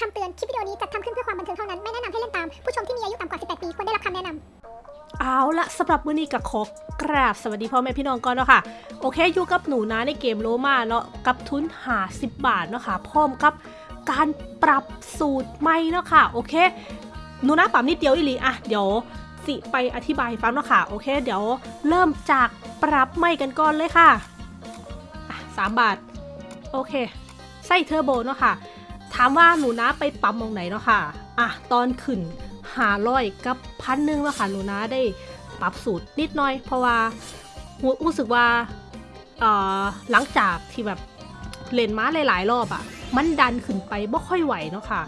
คำเตือน คลิปวิดีโอนี้จัดทำขึ้นเพื่อความบันเทิงเท่านั้น ไม่แนะนำให้เล่นตาม ผู้ชมที่มีอายุต่ำกว่า 18 ปี ควรได้รับคำแนะนำเอาละสำหรับมื้อนี้กับขอกราบสวัสดีพ่อแม่พี่น้องก่อนเนาะค่ะ โอเคอยู่กับหนูนะในเกมโลมาเนาะกับทุนหา10บาทเนาะค่ะพร้อมกับการปรับสูตรใหม่เนาะค่ะโอเคหนูนะปรับนิดเดียวอีหลีอะเดี๋ยวสิไปอธิบายฟังเนาะค่ะโอเค เดี๋ยวเริ่มจากปรับใหม่กันก่อนเลยค่ะอะสามบาทโอเคไส้เทอร์โบเนาะค่ะ ถามว่าหนูนะไปปั๊มมองไหนเนาะค่ะอะตอนขึ้นหาร้อยกับพันหนึ่งเนาะค่ะหนูนะได้ปรับสูตรนิดหน่อย เพราะว่ารู้รู้สึกว่าเอ่อหลังจากที่แบบเล่นม้าหลาย ๆ รอบอะ่ะ มันดันขึ้นไปบ่ค่อยไหวเนาะค่ะ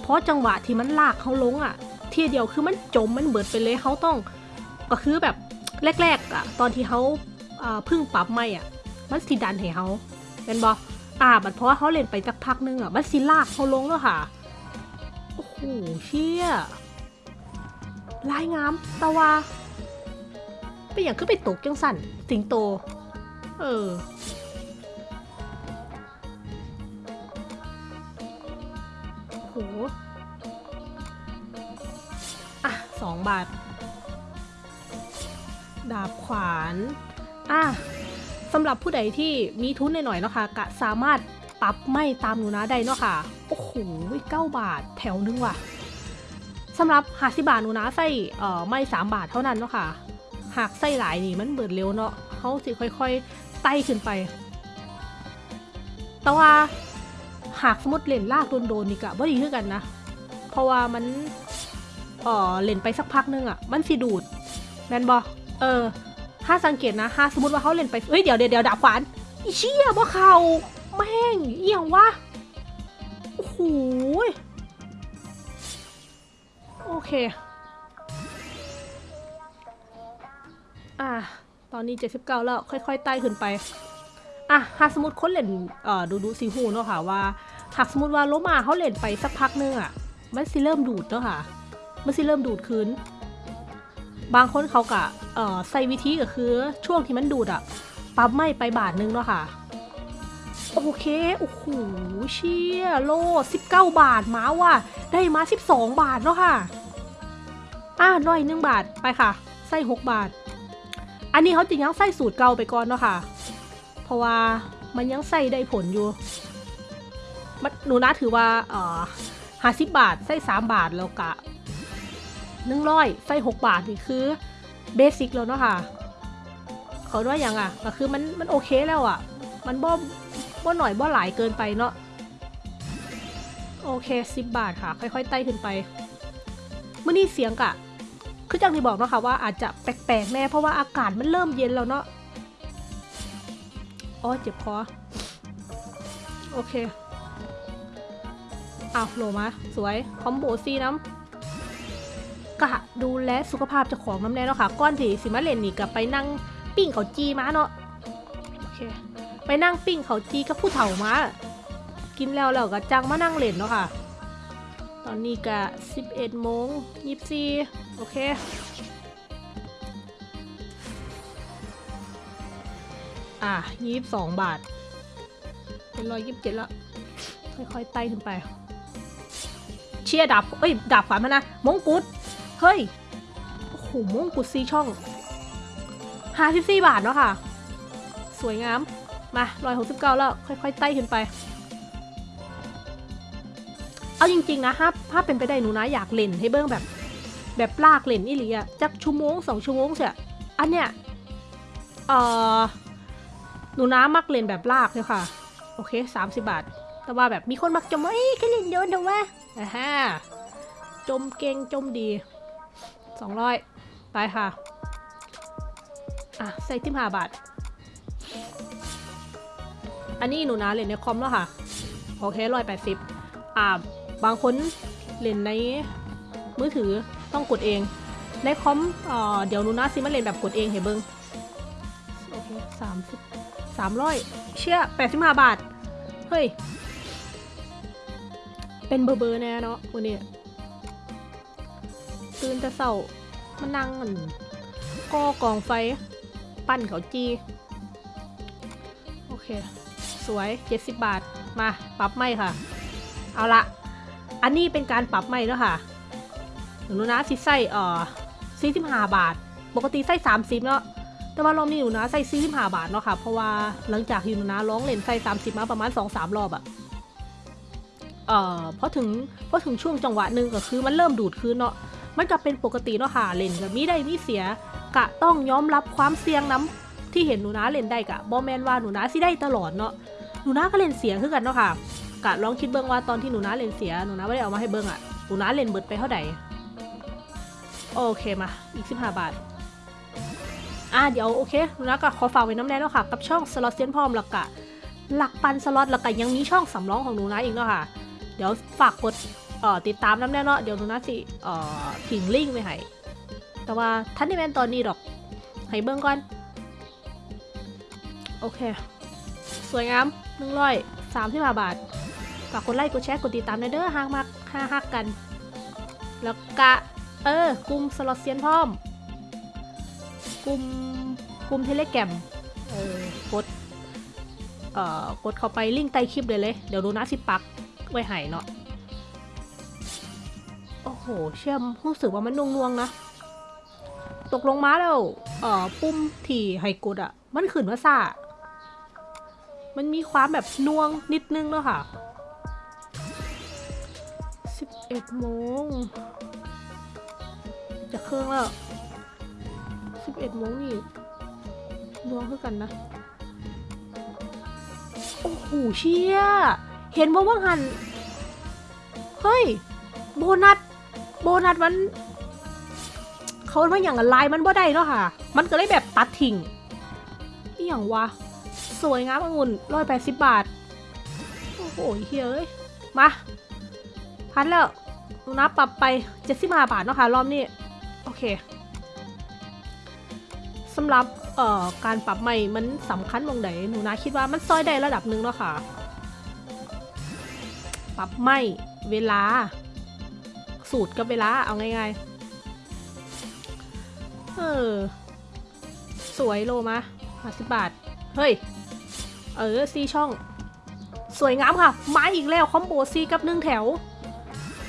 เพราะจังหวะที่มันลากเขาลงอะ่ะ ทีเดียวคือมันจมมันเบิดไปเลยเขาต้อง ก็คือแบบแรก ๆอะ่ะ ตอนที่เขาเอ่อพึ่งปรับไม่อะ่ะ มันสิดันให้เขาเป็นบอ อ่าบัดเพราะว่าเขาเล่นไปสักพักนึงอะ มันสิลากเขาลงแล้วค่ะ โอ้โหเชี่ยลายงามตะวาไปอย่างขึ้นไปตกจังสั่น สิงโต เออโอ้โหอะสองบาท ดาบขวาน อะ สำหรับผู้ใดที่มีทุนหน่อยๆเนาะค่ะกะสามารถปรับไม่ตามหนูนะได้เนาะค่ะ โอ้โหเก้าบาทแถวนึงว่ะสำหรับหาสิบาทหนูนะใส่เอ่อไม่สามบาทเท่านั้นเนาะค่ะ หากใส่หลายนี่มันเบิดเร็วเนาะเขาสิค่อยๆไต่ขึ้นไป แต่ว่าหากสมมติเล่นลากโดนๆนี่กะบ่ดีขึ้นกันนะ เพราะว่ามันเอ่อเล่นไปสักพักนึงอะ่ะ มันสิดูดแมนบอเออ ถ้าสังเกตนะถ้าสมมติว่าเขาเล่นไปเอ้ยเดี๋ยวเดี๋ยวดี๋ยวดับขวานอีเชี่ยว่เขาแม่งเอียงวะโอ้โหโอเค อะ ตอนนี้ 79 แล้ว ค่อยๆไต่ขึ้นไป อะหากสมมติคนเล่นเอ่อดูดูซีฮูเนาะค่ะว่าหากสมมติว่าโลมาเขาเล่นไปสักพักนึงอะ มันสิเริ่มดูดเนาะค่ะ มันสิเริ่มดูดคืน บางคนเขากะเอ่อใส่วิธีก็คือช่วงที่มันดูดอะปั๊บไม่ไปบาทนึงเนาะค่ะ โอเค โอ้โห เชี่ยโล 19 บาทมาว่ะ ได้มา 12 บาทเนาะค่ะ อะร้อยหนึ่งบาทไปค่ะใส่6บาท อันนี้เขาจะยังใส่สูตรเก่าไปก่อนเนาะค่ะ เพราะว่ามันยังใส่ได้ผลอยู่มันหนูนะถือว่าเอ่อห้าสิบบาท ใส่สามบาทแล้วกะ หนึ่งร้อยใส่หกบาทนี่คือเบสิกแล้วเนาะค่ะเขาว่าอย่างอะก็คือมันมันโอเคแล้วอะ มันบ่บ่หน่อยบ่หลายเกินไปเนาะโอเคสิบบาทค่ะ ค่อยๆไต่ขึ้นไปเมื่อนี้เสียงกะคือจังที่บอกเนาะค่ะว่าอาจจะแปลกๆแน่เพราะว่าอากาศมันเริ่มเย็นแล้วเนาะอ๋อเจ็บคอโอเคอ้าวโหลมา สวย คอมโบซีน้ำ กะดูแลสุขภาพเจ้าของน้ำแน่เนาะค่ะก้อนที่สิมาเล่นนี่กับไปนั่งปิ้งเขาจีมาเนาะโอเคไปนั่งปิ้งเขาจีกับผู้เฒ่ามากินแล้วแล้วก็จังมานั่งเล่นเนาะค่ะ ตอนนี้ก็11โมง24โอเคอะ22บาท เป็นร้อยยี่สิบเจ็ดแล้ว ค่อยๆไต่ขึ้นไป เชียร์ดาบเอ้ยดาบฝันมานะ มงกุฎ เฮ้ย โอ้โหมงกุฎซีช่องห้าสิบสี่บาทเนาะค่ะ สวยงาม มาร้อยหกสิบเก้าแล้ว ค่อยๆไต่ขึ้นไป เอาจริง ๆ นะถ้าถ้าเป็นไปได้หนูนะอยากเล่นให้เบิ้งแบบ แบบลากเล่นอีหลีอะจักชั่วโมงสองชั่วโมงเสียอันเนี้ยเอ่อหนูนะมักเล่นแบบลากเลยค่ะ โอเคสามสิบบาท แต่ว่าแบบมีคนมักจะมาเอ้ยแค่เล่นเยอะเดียววะอ่าฮะจมเก่งจมดี สองร้อยไปค่ะ อะ ใส่ทิมหาบาท อันนี้หนูนะเล่นในคอมแล้วค่ะ โอเคร้อยแปดสิบอ่า บางคนเล่นในมือถือต้องกดเอง ในคอมเอ่อเดี๋ยวหนูนะซิมาเล่นแบบกดเองเห็นเบิงโอเคสามสิบสามร้อยเชี่ยแปดสิบห้าบาท เฮ้ย เป็นเบอร์เบอร์แน่เนาะวันนี้ ตื่นแต่เศร้ามานั่งก่อกองไฟ ปั้นเขาจีโอเค สวย 70 บาทมาปรับไม่ค่ะ เอาละอันนี้เป็นการปรับใหม่แล้วค่ะหนูนะสิใส่เอ่อ45บาท ปกติใส่30เนาะแต่ว่ารอบนี้หนูนะใส่45บาทเนาะค่ะ เพราะว่าหลังจากที่หนูนะร้องเล่นใส่30มาประมาณ2-3รอบอะเอ่อพอถึงพอถึงช่วงจังหวะหนึ่งก็คือมันเริ่มดูดคืนเนาะ มันก็เป็นปกติเนาะค่ะเล่นก็มีได้มีเสีย กะต้องยอมรับความเสี่ยงน้ำที่เห็นหนูนะเล่นได้กะบอแมนว่าหนูนะสิได้ตลอดเนาะหนูนะก็เล่นเสียคือกันเนาะค่ะกะลองคิดเบิ้งว่าตอนที่หนูนาเล่นเสียหนูนาไม่ได้เอามาให้เบิ้งอะหนูนาเล่นเบิดไปเท่าไหร่โอเคมาอีกสิบห้าบาทอะเดี๋ยวโอเคหนูนาก็ขอฝากไว้น้ำแน่เนาะค่ะกับช่องสล็อตเซียนพร้อมแล้วก็หลักปันสล็อตแล้วก็ยังมีช่องสำรองของหนูนาอีกเนาะค่ะ เดี๋ยวฝากกด เอ่อติดตามน้ำแน่เนาะเดี๋ยวหนูนาสิเอ่อทิ้งลิงก์ไว้ให้แต่ว่าท่านนี่แม่นตอนนี้ดอกให้เบิ้งก่อน โอเค สวยงามหนึ่งร้อยสามสิบห้าบาทฝากกดไลค์กดแชร์กดติดตามในเด้อหากมักห้าฮักกัน แล้วกะ เออ กลุ่มสล็อตเซียนพร้อม กลุ่มกลุ่มเทเลแกรมเออกด เอ่อกดเข้าไปลิงก์ใต้คลิปเลยเลย เดี๋ยวดูนะสิปักไว้ให้เนาะ โอ้โหเชื่อมรู้สึกว่ามันนวงๆนะ ตกลงมาแล้ว เอ่อ ปุ่มที่ให้กดอะมันขึ้นว่าซ่ามันมีความแบบนวงนิดนึงเนาะค่ะ 11โมง จะเครื่องแล้ว 11โมงนี่นวงคือกันนะ โอ้โหเชี่ย เห็นว่าว่างหัน เฮ้ย โบนัส โบนัสมันเขาว่าอย่างไรมันบ่ได้เนาะค่ะ มันก็เลยแบบตัดทิ้งอย่างวะสวยงามองุ่นร้อยแปดสิบบาท โอ้โหเฮ้ยเอ้ย มาพันแล้วหนูนับปรับไปเจ็ดสิบห้าบาทเนาะค่ะ รอบนี้ โอเคสำหรับเอ่อการปรับใหม่มันสำคัญตรงไหนหนูนาคิดว่ามันซอยได้ระดับหนึ่งเนาะค่ะ ปรับใหม่เวลา สูตรกับเวลาเอาง่ายๆ เออ สวยโลมาห้าสิบบาท เฮ้ย เออซีช่อง สวยงามค่ะ มาอีกแล้ว คอมโบซีกับหนึ่งแถว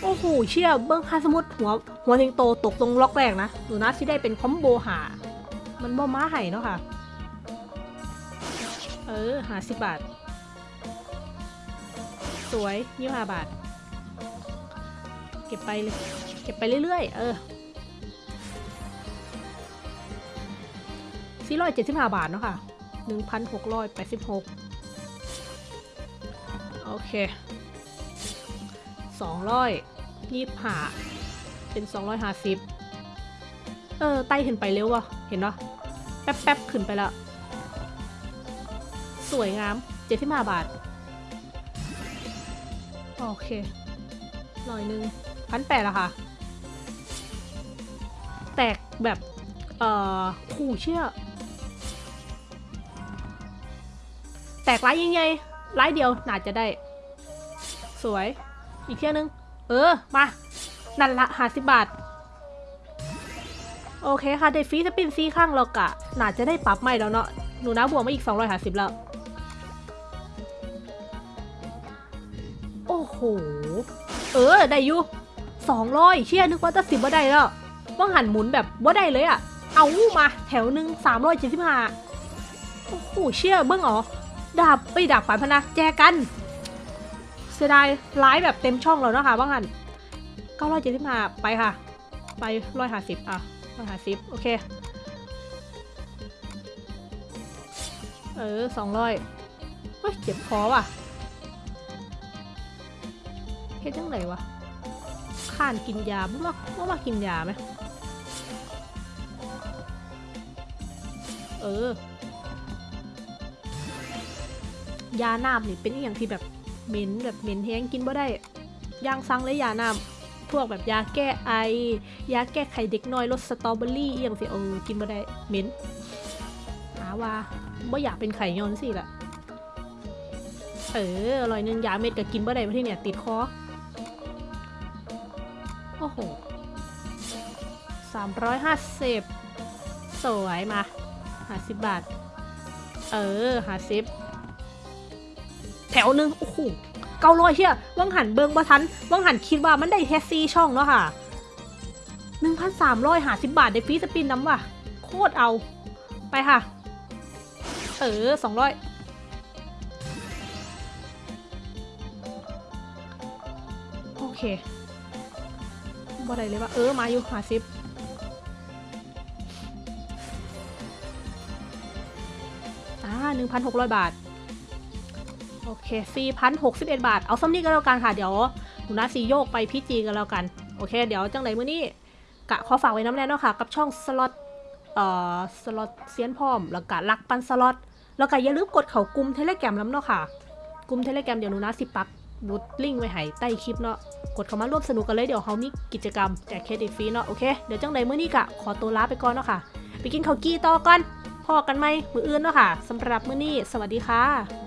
โอ้โห เชี่ยเบิ้งค่าสมุดหัว หัวเทงโตตกตรงล็อกแรกนะ หนูนะที่ได้เป็นคอมโบหา มันบ่ม้าไห่เนาะค่ะ เออหาสิบบาท สวยยี่ห้าบาท ก็บไปเลย เก็บไปเรื่อยๆ เออสี่ร้อยเจ็ดสิบห้าบาทเนาะค่ะหนึ่งพันหกร้อยแปดสิบหกโอเคสองร้อยยี่สิบห้าเป็นสองร้อยห้าสิบเออ ไต่ขึ้นไปเร็ววะเห็นปะแป๊บแป๊บๆขึ้นไปแล้ว สวยงามเจ็ดสิบห้าบาท โอเคร้อยหนึ่ง พันแปดอะค่ะ แตกแบบ เอ่อขู่เชื่อ แตกไลายยังไงไลายเดียวน่าจะได้ สวย อีกเที่ยนึง เออ มา นั่นละห้าสิบบาท โอเคค่ะได้ฟรีสปินซีข้างเรากะน่าจะได้ปรับใหม่แล้วเนาะ หนูนะบวกมาอีก 250 แล้ว โอ้โห เออ ได้อยู่ 200เชี่ยนึกว่าจะสิบว่าได้แล้วว่างหันหมุนแบบว่าได้เลยอะเอามาแถวหนึ่ง375โอ้โหเชี่ยเบิ้งเหรอดาบไปดาบฝันพนะแจกันเสียดายไลฟ์แบบเต็มช่องแล้วนะคะว่างหัน975ไปค่ะ ไป150อะ150โอเคเออ200เฮ้ยเจ็บคอว่ะเฮ็ดจังไงวะ ข้านกินยาบ่มาบ่มากินยาไหมเออยาน้ำนี่เป็นอหย่างที่แบบเหม็นแบบเหม็นแห้งกินบ่ได้ย่างซังเลยยาน้ำพวกแบบยาแก้ไอ ยาแก้ไขเด็กน้อยรสสตรอเบอรี่อหย่างสิเออกินบ่ได้เหม็นหาว่าบ่อยากเป็นไข่ย้อนสิละเอออร่อยนึงยาเม็ดก็กินบ่ได้เพราะที่เนี่ยติดคอ อ้โหสามร้อยห้าสิบสวยมาห้าสิบบาท เออห้าสิบแถวหนึ่งโอ้โหเก้าร้อยเชี่ยวังหันเบิงบ่ทันวังหันคิดว่ามันได้แค่ซีช่องเนาะค่ะหนึ่งพันสามร้อยหาสิบบาทได้ฟรีสปินน้ำว่ะ โคตรเอาไปค่ะ เออสองร้อยโอเค บ่ได้เลยว่าเออมาอยู่หาสิบอ่าหนึ่งพันหกร้อยบาท โอเคสี่พันหกสิบเอ็ดบาท เอาซ้ำนี้ก็แล้วกันค่ะ เดี๋ยวหนูนาสีโยกไปพี่จีกันแล้วกัน โอเค เดี๋ยวจังไหนมื้อนี้กะขอฝากไว้นำแน่เนาะค่ะ กับช่องสล็อตเอ่อสล็อตเซียนพร้อม แล้วก็ลักปันสล็อตแล้วก็อย่าลืมกดเข้ากลุ่ม Telegram นำเนาะค่ะกลุ่ม Telegram เดี๋ยวหนูนาสิปักลิงก์ไว้ให้ใต้คลิปเนาะกดเข้ามาร่วมสนุกกันเลยเดี๋ยวเขามีกิจกรรมแจกเครดิตฟรีเนาะโอเคเดี๋ยวจังไหนมื้อนี้กะขอตัวลาไปก่อนเนาะค่ะ ไปกินข้าวกี้ต่อก่อนพ้อกันใหม่มื้ออื่นเนาะค่ะสำหรับมื้อนี้ สวัสดีค่ะ